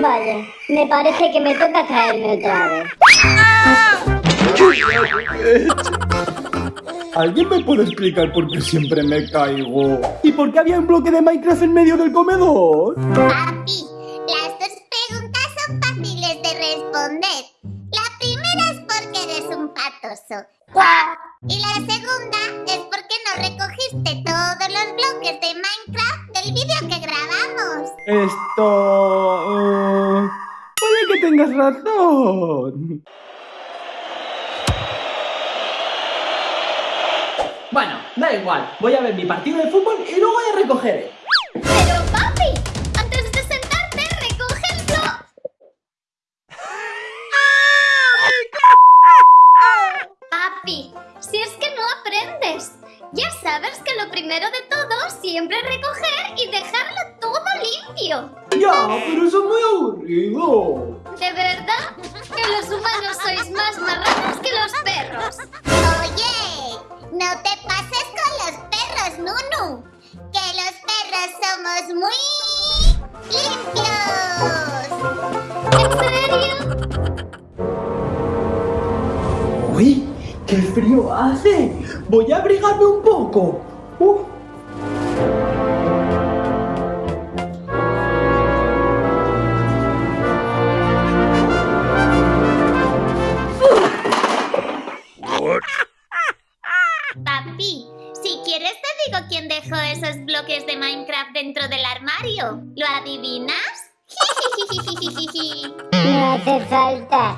Vaya, me parece que me toca caerme otra vez. ¿Alguien me puede explicar por qué siempre me caigo? ¿Y por qué había un bloque de Minecraft en medio del comedor? Papi, las dos preguntas son fáciles de responder. La primera es porque eres un patoso. Y la segunda es porque no recogiste todos los bloques de Minecraft Esto... eh, puede que tengas razón. Bueno, da igual, voy a ver mi partido de fútbol y luego ya recogeré. Pero papi, antes de sentarte, recoge el blog. Papi, si es que no aprendes. Ya sabes que lo primero de todo siempre es recoger y dejarlo limpio. Ya, pero eso es muy aburrido. ¿De verdad? Que los humanos sois más marranos que los perros. Oye, no te pases con los perros, Nunu. Que los perros somos muy limpios. ¿En serio? ¡Uy! ¡Qué frío hace! Voy a abrigarme un poco. Uh. adivinas? No hace falta.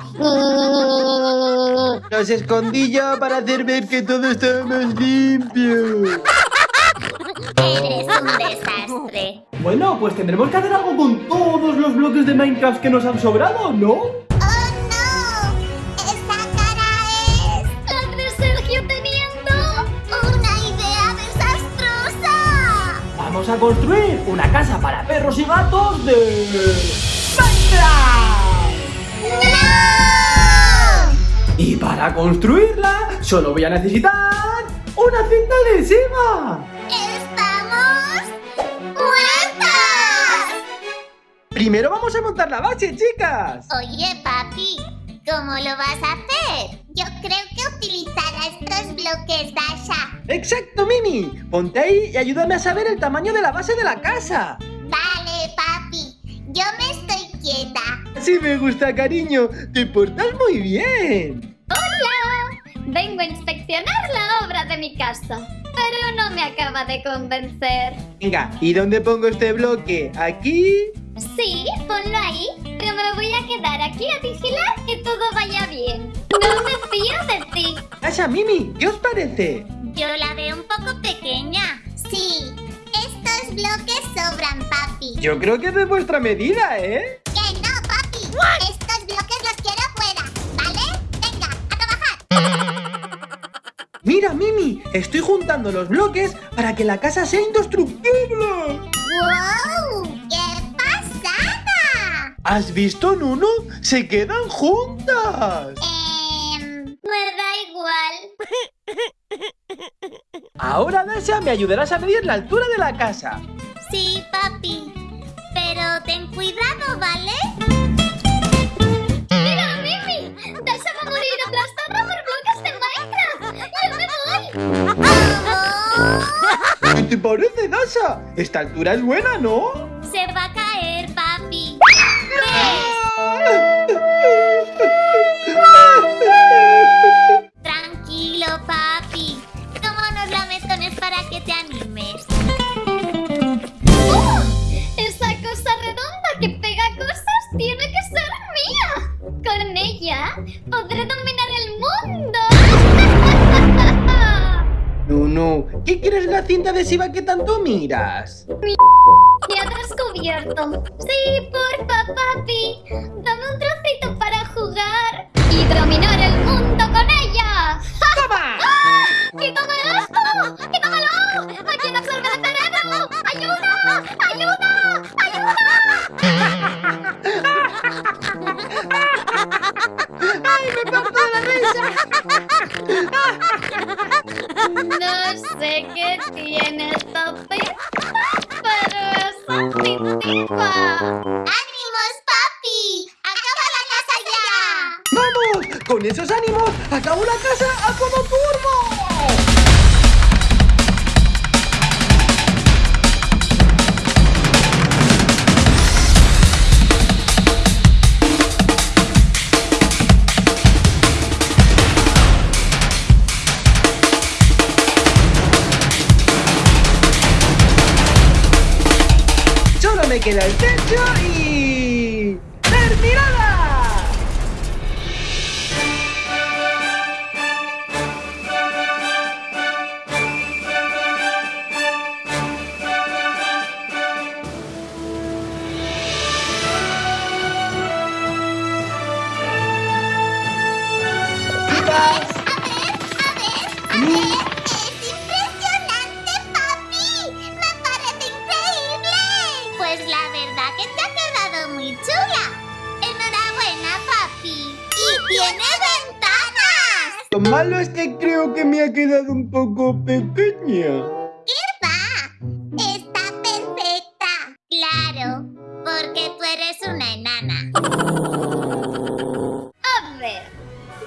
Los escondí yo para hacer ver que todo estaba más limpio. Eres un desastre. Bueno, pues tendremos que hacer algo con todos los bloques de Minecraft que nos han sobrado, ¿no? Vamos a construir una casa para perros y gatos de... ¡Minecraft! ¡No! Y para construirla solo voy a necesitar una cinta adhesiva. ¡Estamos muertas! Primero vamos a montar la base, chicas. Oye, papi, ¿cómo lo vas a hacer? Yo creo que utilizará estos bloques Dasha. Exacto, Mimi. Ponte ahí y ayúdame a saber el tamaño de la base de la casa. Vale, papi, yo me estoy quieta. Sí me gusta, cariño. Te portas muy bien. ¡Hola! Vengo a inspeccionar la obra de mi casa, pero no me acaba de convencer. Venga, ¿y dónde pongo este bloque? ¿Aquí? Sí, ponlo ahí, pero me voy a quedar aquí a vigilar que todo vaya bien. No me fío de ti. Asha, Mimi, ¿qué os parece? Sí, estos bloques sobran, papi. Yo creo que es de vuestra medida, ¿eh? Que no, papi. Estos bloques los quiero fuera, ¿vale? Venga, a trabajar. Mira, Mimi, estoy juntando los bloques para que la casa sea indestructible. ¡Wow! ¡Qué pasada! ¿Has visto, Nuno? Se quedan juntas. Em, Ahora, Dasha, me ayudarás a medir la altura de la casa. Sí, papi. Pero ten cuidado, ¿vale? ¡Mira, Mimi! ¡Dasha va a morir aplastada por bloques de Minecraft! ¡Yo me voy! ¿Qué te parece, Dasha? Esta altura es buena, ¿no? Se va a ¿qué quieres la cinta adhesiva que tanto miras? Te ha descubierto. Sí, porfa, papi. Dame un trocito para jugar y dominar el mundo con ella. ¡Toma! ¡Ah! ¡Quítame esto! ¡Quítamelo! ¡Aquí no absorbe el veneno! ¡Ayuda! ¡Ayuda! ¡Ay, me parto de la risa! No sé qué tiene esta pipa, pero es adictiva. ¡Ánimos, papi! ¡Acaba la casa ya! ¡Vamos! Con esos ánimos, acabo la casa a como turbo. Me queda el techo y... ¡Terminada! Lo malo es que creo que me ha quedado un poco pequeña. ¿Qué va? Está perfecta. Claro, porque tú eres una enana. A ver,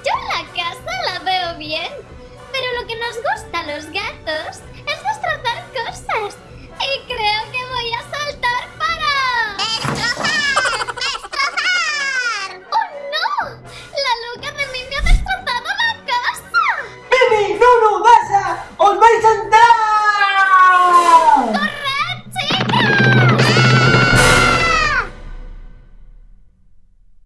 yo la casa la veo bien, pero lo que nos gusta a los gatos